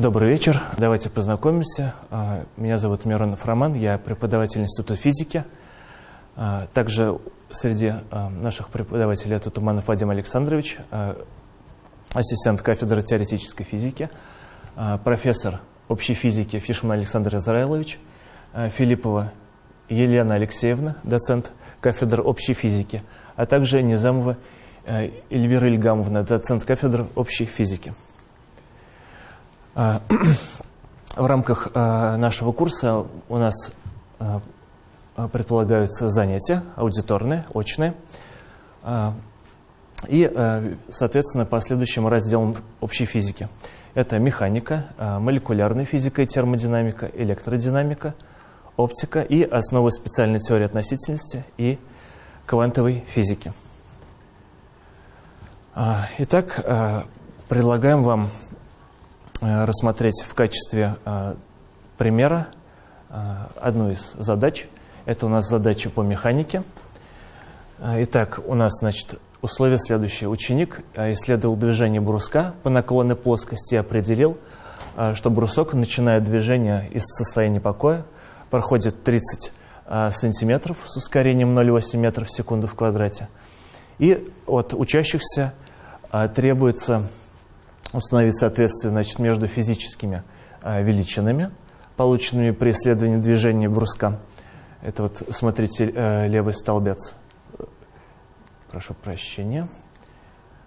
Добрый вечер. Давайте познакомимся. А, меня зовут Миронов Роман, я преподаватель Института физики. А, также среди а, наших преподавателей это Туманов Вадим Александрович, ассистент кафедры теоретической физики, профессор общей физики Фишман Александр Израилович, Филиппова Елена Алексеевна, доцент кафедры общей физики, а также Низамова Эльвира Ильгамовна, доцент кафедры общей физики. В рамках нашего курса у нас предполагаются занятия аудиторные, очные. И, соответственно, по следующим разделам общей физики. Это механика, молекулярная физика и термодинамика, электродинамика, оптика и основы специальной теории относительности и квантовой физики. Итак, предлагаем вам рассмотреть в качестве э, примера э, одну из задач. Это у нас задача по механике. Итак, у нас, значит, условие следующее. Ученик исследовал движение бруска по наклонной плоскости и определил, что брусок начинает движение из состояния покоя, проходит 30 сантиметров с ускорением 0,8 метров в секунду в квадрате. И от учащихся требуется установить соответствие значит, между физическими э, величинами, полученными при исследовании движения бруска. Это вот, смотрите, э, левый столбец. Прошу прощения.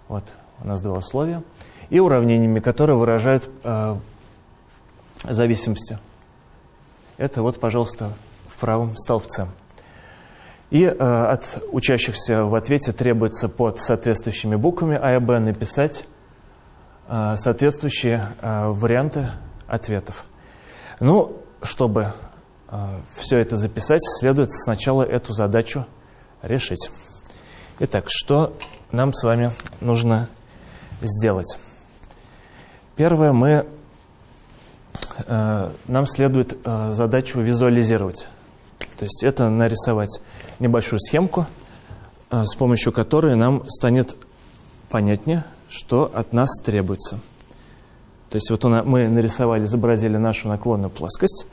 Вот у нас два условия. И уравнениями, которые выражают э, зависимости. Это вот, пожалуйста, в правом столбце. И э, от учащихся в ответе требуется под соответствующими буквами А и Б написать соответствующие э, варианты ответов. Ну, чтобы э, все это записать, следует сначала эту задачу решить. Итак, что нам с вами нужно сделать? Первое, мы, нам следует задачу визуализировать. То есть это нарисовать небольшую схемку, с помощью которой нам станет понятнее, что от нас требуется. То есть вот мы нарисовали, изобразили нашу наклонную плоскость.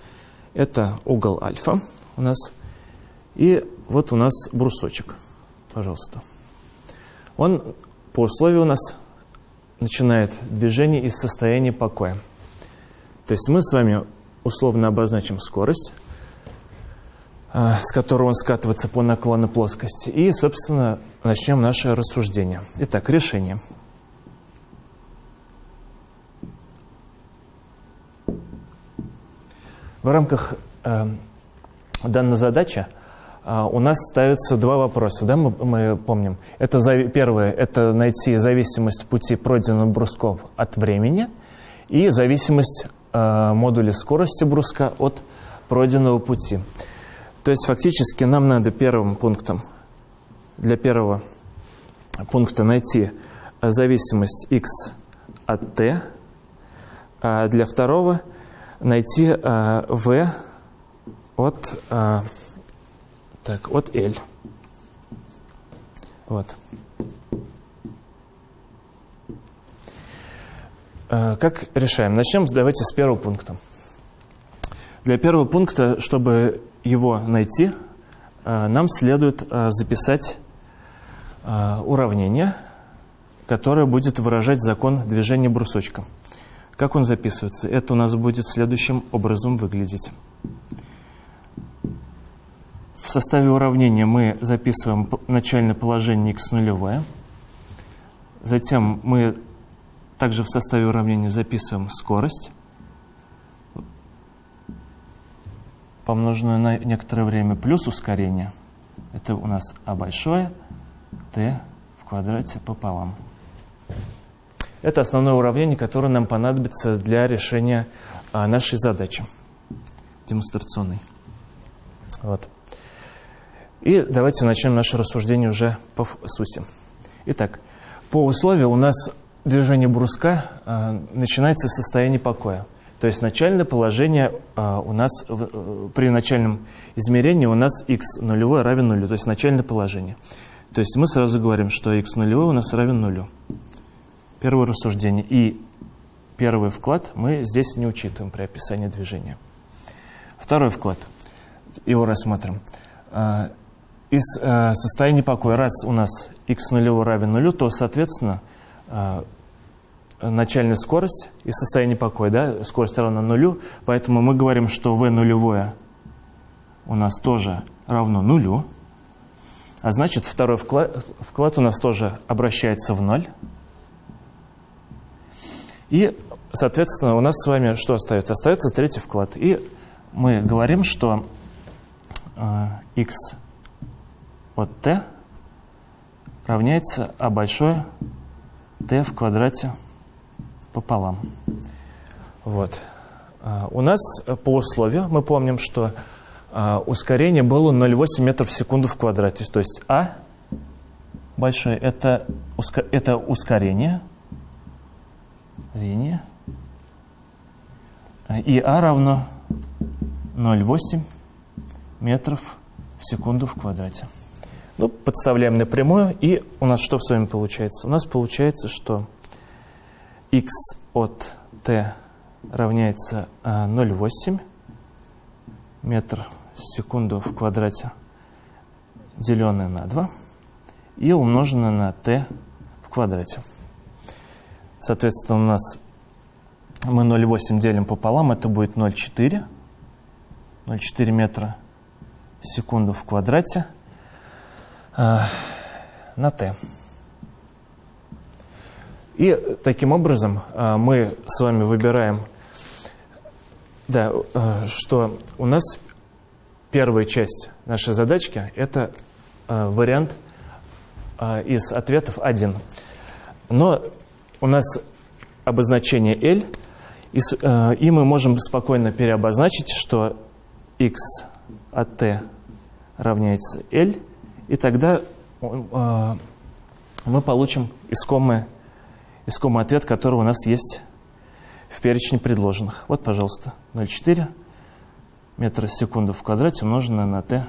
Это угол альфа у нас. И вот у нас брусочек, пожалуйста. Он по условию у нас начинает движение из состояния покоя. То есть мы с вами условно обозначим скорость, а, с которой он скатывается по наклонной плоскости. И, собственно, начнем наше рассуждение. Итак, решение. В рамках э, данной задачи э, у нас ставятся два вопроса, да, мы, мы помним. Это за, первое – это найти зависимость пути пройденных брусков от времени и зависимость э, модуля скорости бруска от пройденного пути. То есть фактически нам надо первым пунктом, для первого пункта найти зависимость x от t, а для второго – найти э, v от, э, так, от L. Вот. Э, как решаем? Начнем, давайте, с первого пункта. Для первого пункта, чтобы его найти, э, нам следует э, записать уравнение, которое будет выражать закон движения брусочка. Как он записывается? Это у нас будет следующим образом выглядеть. В составе уравнения мы записываем начальное положение x нулевое. Затем мы также в составе уравнения записываем скорость, помноженную на некоторое время, плюс ускорение. Это у нас а большое, t в квадрате пополам. Это основное уравнение, которое нам понадобится для решения а, нашей задачи демонстрационной. Вот. И давайте начнем наше рассуждение уже по сути. Итак, по условию у нас движение бруска а, начинается с состояния покоя. То есть начальное положение а, у нас в, э, при начальном измерении у нас x нулевой равен нулю, то есть начальное положение. То есть мы сразу говорим, что x нулевой у нас равен нулю. Первое рассуждение. И первый вклад мы здесь не учитываем при описании движения. Второй вклад, его рассмотрим. А, из а, состояния покоя, раз у нас x нулевой равен нулю, то, соответственно, а, начальная скорость из состояния покоя, да, скорость равна нулю, поэтому мы говорим, что v нулевое у нас тоже равно нулю, а значит второй вклад, вклад у нас тоже обращается в ноль. И, соответственно, у нас с вами что остается? Остается третий вклад. И мы говорим, что э, x от t равняется а большое t в квадрате пополам. Вот. Э, у нас по условию мы помним, что э, ускорение было 0,8 метров в секунду в квадрате. То есть а большое это, это ускорение, линия. И А равно 0,8 метров в секунду в квадрате. Ну, подставляем на прямую, и у нас что с вами получается? У нас получается, что x от t равняется 0,8 а, метр в секунду в квадрате, деленное на 2, и умноженное на t в квадрате. Соответственно, у нас мы 0,8 делим пополам, это будет 0,4. 0,4 метра в секунду в квадрате э, на t. И таким образом э, мы с вами выбираем, да, э, что у нас первая часть нашей задачки – это вариант из ответов 1. Но у нас обозначение L, и, э, и мы можем спокойно переобозначить, что x от t равняется L, и тогда э, мы получим искомый, искомый ответ, который у нас есть в перечне предложенных. Вот, пожалуйста, 0,4 метра в секунду в квадрате умноженное на t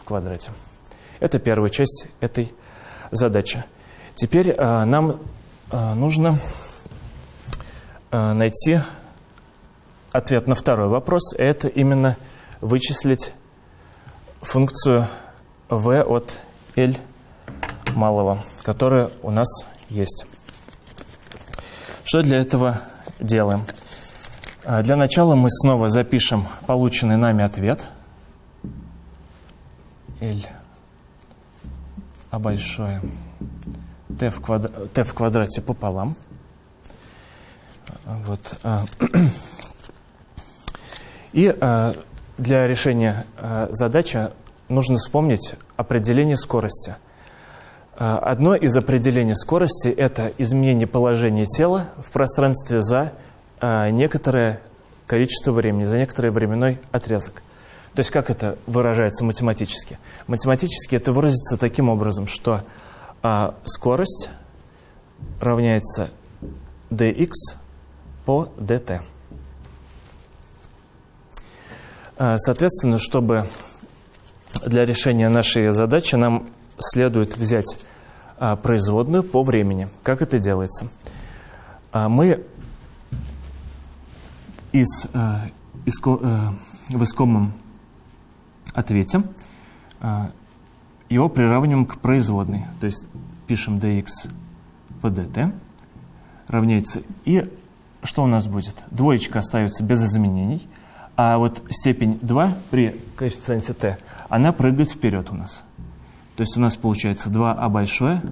в квадрате. Это первая часть этой задачи. Теперь э, нам нужно а, найти ответ на второй вопрос. Это именно вычислить функцию v от L малого, которая у нас есть. Что для этого делаем? А, для начала мы снова запишем полученный нами ответ. L а большое t в, квадр... t в квадрате пополам. Вот. А. И а, для решения а, задачи нужно вспомнить определение скорости. Одно из определений скорости – это изменение положения тела в пространстве за некоторое количество времени, за некоторый временной отрезок. То есть как это выражается математически? Математически это выразится таким образом, что а скорость равняется dx по dt. А, соответственно, чтобы для решения нашей задачи нам следует взять а, производную по времени. Как это делается? А, мы из, из, в искомом ответе его приравниваем к производной. То есть пишем dx по dt равняется. И что у нас будет? Двоечка остается без изменений, а вот степень 2 при коэффициенте t, она прыгает вперед у нас. То есть у нас получается 2а большое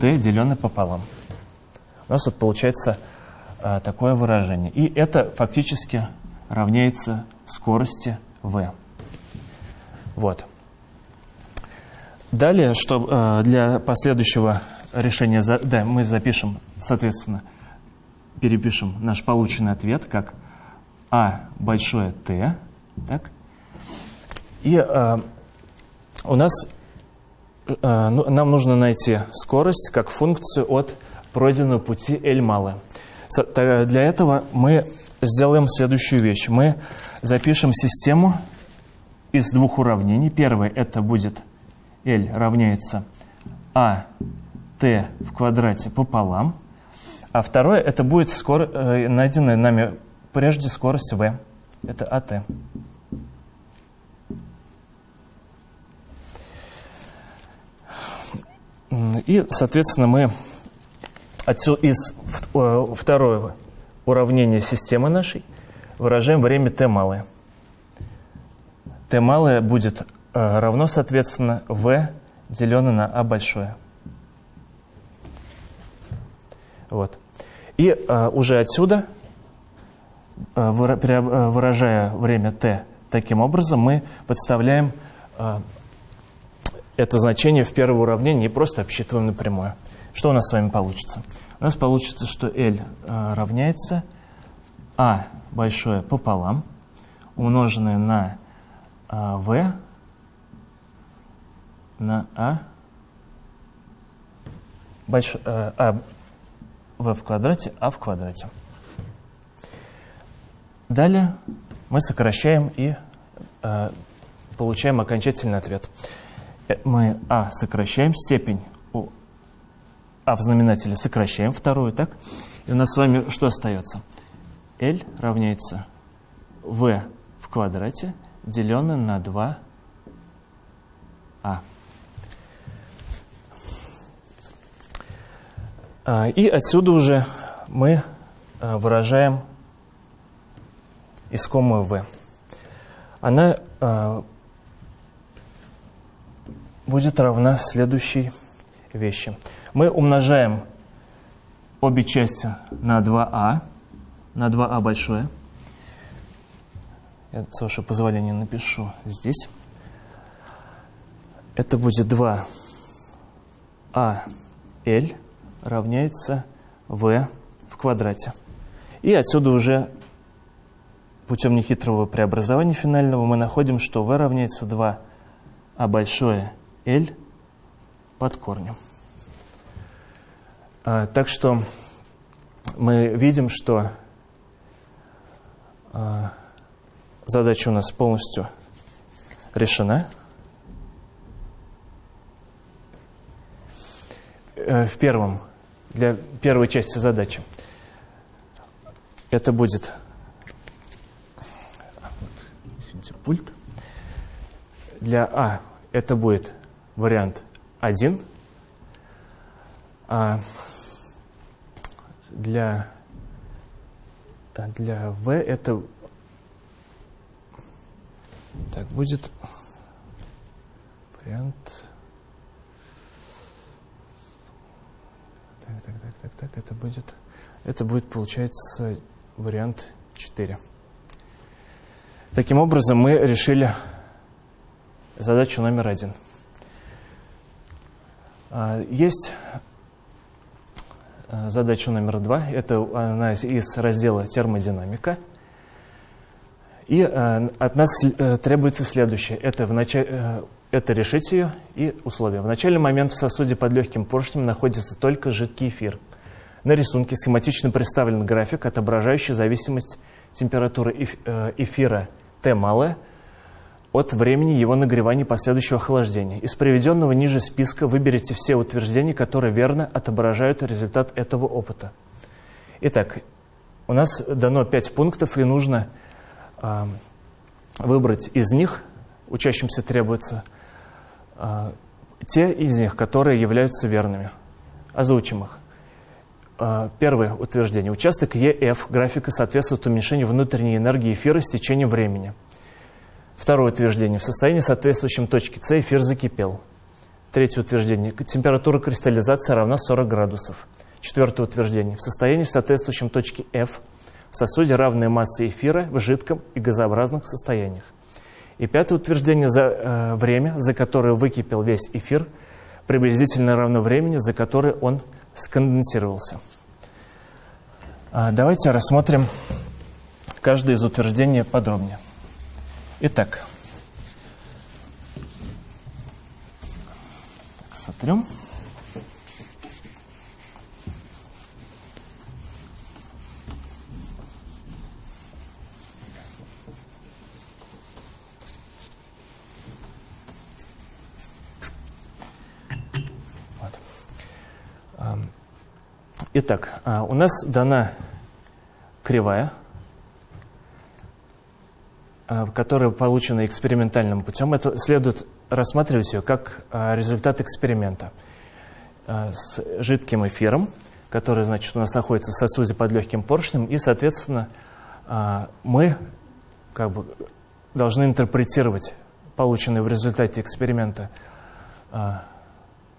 t деленное пополам. У нас вот получается а, такое выражение. И это фактически равняется скорости v. Вот. Далее, что э, для последующего решения, да, мы запишем, соответственно, перепишем наш полученный ответ как А большое Т, так? И э, у нас э, ну, нам нужно найти скорость как функцию от пройденного пути L малое. Для этого мы сделаем следующую вещь. Мы запишем систему из двух уравнений. Первое это будет L равняется а в квадрате пополам. А второе, это будет скор... э, найденная нами прежде скорость v. Это АТ. И, соответственно, мы отсюда из э, второго уравнения системы нашей выражаем время t малое. t малое будет равно, соответственно, v деленное на а большое. Вот. И э, уже отсюда, э, выражая время t таким образом, мы подставляем э, это значение в первое уравнение и просто обсчитываем напрямую. Что у нас с вами получится? У нас получится, что L равняется А большое пополам, умноженное на э, V на А больш, э, А В в квадрате, А в квадрате. Далее мы сокращаем и э, получаем окончательный ответ. Э, мы А сокращаем, степень у А в знаменателе сокращаем вторую, так? И у нас с вами что остается? L равняется V в квадрате, деленное на 2А. И отсюда уже мы а, выражаем искомую v. Она а, будет равна следующей вещи. Мы умножаем обе части на 2а, на 2а большое. Я, с вашего позволения, напишу здесь. Это будет 2 а l равняется v в квадрате. И отсюда уже путем нехитрого преобразования финального мы находим, что v равняется 2 а большое L под корнем. А, так что мы видим, что а, задача у нас полностью решена. Э, в первом, для первой части задачи это будет извините, пульт. Для А это будет вариант 1. А для, для V это так будет вариант так, так, так, так, так, это будет это будет получается вариант 4. Таким образом мы решили задачу номер один. А, есть а, задача номер два. Это она из раздела термодинамика. И а, от нас э, требуется следующее. Это, в начале, э, это решить ее и условия. В начальный момент в сосуде под легким поршнем находится только жидкий эфир. На рисунке схематично представлен график, отображающий зависимость температуры э, эфира Т малая от времени его нагревания и последующего охлаждения. Из приведенного ниже списка выберите все утверждения, которые верно отображают результат этого опыта. Итак, у нас дано 5 пунктов, и нужно э, выбрать из них, учащимся требуется, те из них, которые являются верными. Озвучим их. Э, первое утверждение. Участок ЕФ графика соответствует уменьшению внутренней энергии эфира с течением времени – Второе утверждение. В состоянии, соответствующем точке С, эфир закипел. Третье утверждение. Температура кристаллизации равна 40 градусов. Четвертое утверждение. В состоянии, соответствующем точке F, в сосуде равная масса эфира в жидком и газообразных состояниях. И пятое утверждение. За э, время, за которое выкипел весь эфир, приблизительно равно времени, за которое он сконденсировался. А, давайте рассмотрим каждое из утверждений подробнее. Итак, так, сотрем. Итак, а, у нас дана кривая, а, которая получена экспериментальным путем. Это следует рассматривать ее как а, результат эксперимента с жидким эфиром, который, значит, у нас находится в сосуде под легким поршнем, и, соответственно, мы как бы должны интерпретировать полученные в результате эксперимента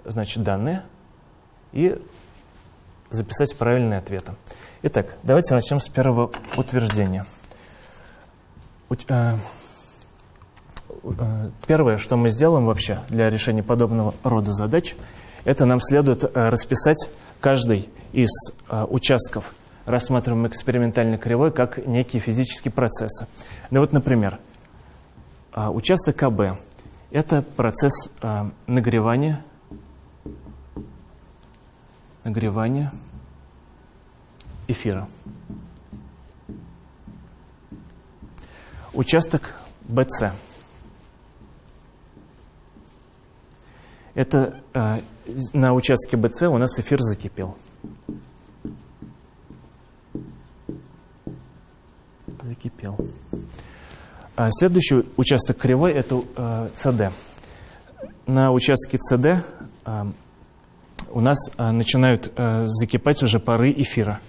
значит, данные и записать правильные ответы. Итак, давайте начнем с первого утверждения. Э, э, первое, что мы сделаем вообще для решения подобного рода задач, это нам следует э, расписать каждый из участков рассматриваемой экспериментальной кривой как некие физические процессы. Ну вот, например, участок КБ – это процесс нагревания нагревания эфира. Участок BC. Это э, на участке BC у нас эфир закипел. Закипел. А следующий участок кривой это э, CD. На участке CD э, у нас а, начинают а, закипать уже пары эфира.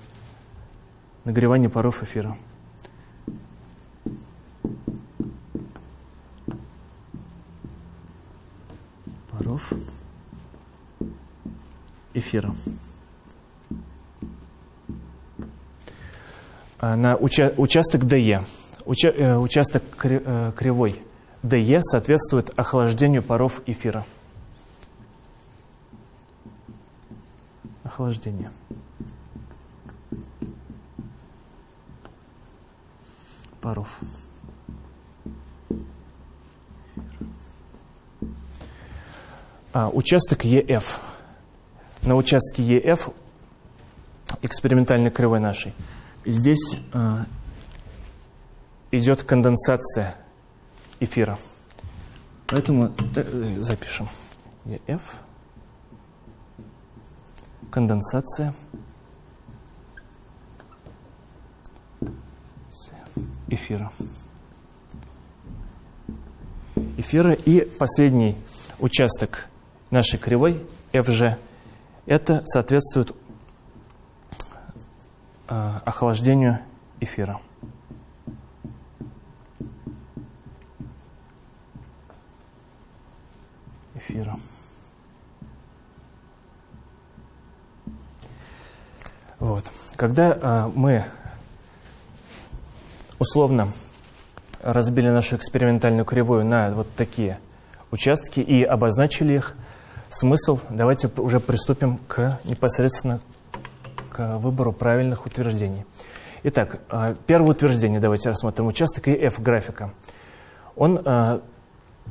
Нагревание паров эфира. Паров эфира. А, на уча участок DE. Уча э, участок кри э, кривой DE соответствует охлаждению паров эфира. Охлаждения. паров. А, участок ЕФ. На участке ЕФ экспериментальной кривой нашей. Здесь а, идет конденсация эфира. Поэтому э, запишем ЕФ конденсация эфира. Эфира и последний участок нашей кривой FG, это соответствует э, охлаждению эфира. Эфира. Вот. Когда э, мы условно разбили нашу экспериментальную кривую на вот такие участки и обозначили их, смысл, давайте уже приступим к непосредственно к выбору правильных утверждений. Итак, э, первое утверждение давайте рассмотрим. Участок EF графика. Он э,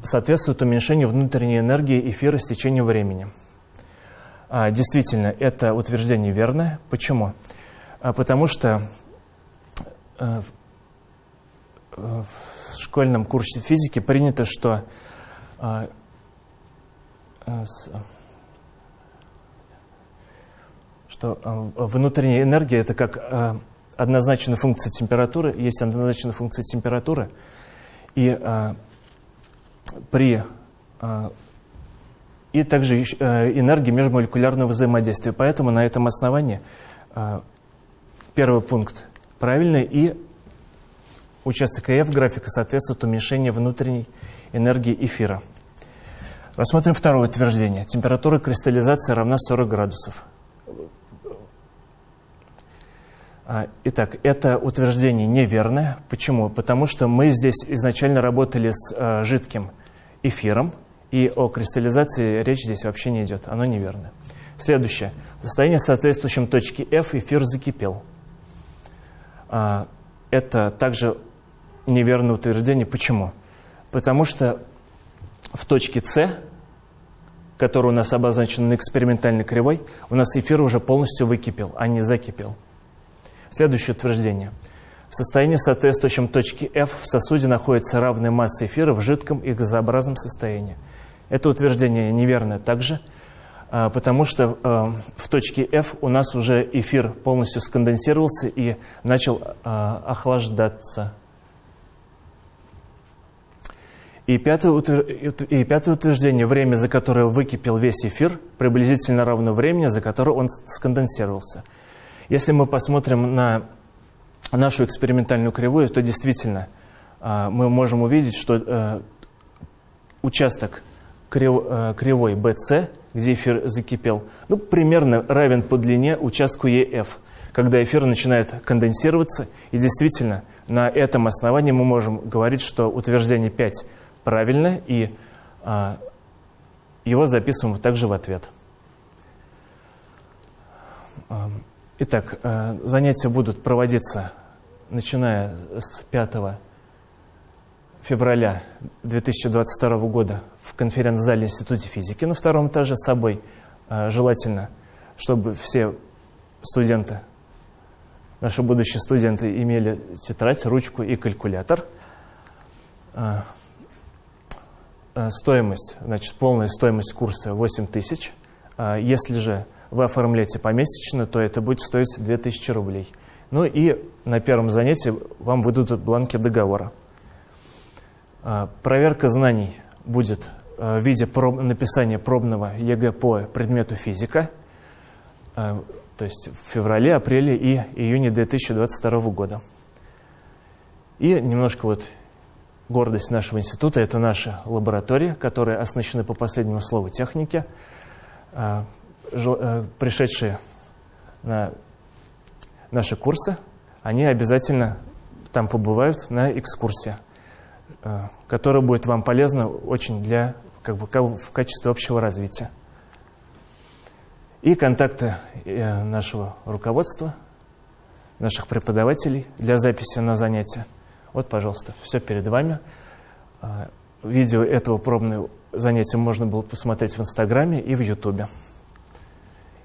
соответствует уменьшению внутренней энергии эфира с течением времени. А, действительно, это утверждение верное. Почему? А, потому что э, в школьном курсе физики принято, что а, э, что внутренняя энергия это как однозначная функция температуры, есть однозначная функция температуры, и при и также э, энергии межмолекулярного взаимодействия. Поэтому на этом основании э, первый пункт правильный, и участок ЭФ графика соответствует уменьшению внутренней энергии эфира. Рассмотрим второе утверждение. Температура кристаллизации равна 40 градусов. А, итак, это утверждение неверное. Почему? Потому что мы здесь изначально работали с э, жидким эфиром, и о кристаллизации речь здесь вообще не идет. Оно неверно. Следующее. В состоянии соответствующем точке F эфир закипел. А, это также неверное утверждение. Почему? Потому что в точке С, которая у нас обозначена на экспериментальной кривой, у нас эфир уже полностью выкипел, а не закипел. Следующее утверждение. В состоянии, соответствующем точке F, в сосуде находится равная масса эфира в жидком и газообразном состоянии. Это утверждение неверное также. а, потому что а, в точке F у нас уже эфир полностью сконденсировался и начал а, охлаждаться. И пятое, и пятое утверждение, время, за которое выкипел весь эфир, приблизительно равно времени, за которое он сконденсировался. Если мы посмотрим на нашу экспериментальную кривую, то действительно мы можем увидеть, что э, участок кривой BC где эфир закипел, ну, примерно равен по длине участку EF, когда эфир начинает конденсироваться. И действительно, на этом основании мы можем говорить, что утверждение 5 правильно, и а, его записываем также в ответ. Итак, а, занятия будут проводиться начиная с 5 февраля 2022 года в конференц-зале Института физики на втором этаже с собой. А, желательно, чтобы все студенты, наши будущие студенты имели тетрадь, ручку и калькулятор. А, а, стоимость, значит, полная стоимость курса 8 тысяч. Если же вы оформляете помесячно, то это будет стоить 2000 рублей. Ну и на первом занятии вам выдадут бланки договора. Проверка знаний будет э, в виде проб, написания пробного ЕГЭ по предмету физика, э, то есть в феврале, апреле и июне 2022 года. И немножко вот гордость нашего института – это наша лаборатория, которая оснащена по последнему слову техники. Э, пришедшие на наши курсы, они обязательно там побывают на экскурсии. Э, которая будет вам полезна очень для, как бы, в качестве общего развития. И контакты э, нашего руководства, наших преподавателей для записи на занятия. Вот, пожалуйста, все перед вами. Э, видео этого пробного занятия можно было посмотреть в Инстаграме и в Ютубе.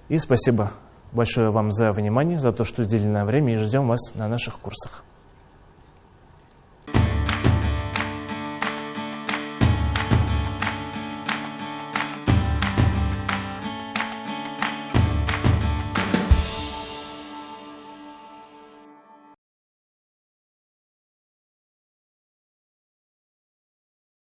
И спасибо большое вам за внимание, за то, что уделили нам время, и ждем вас на наших курсах.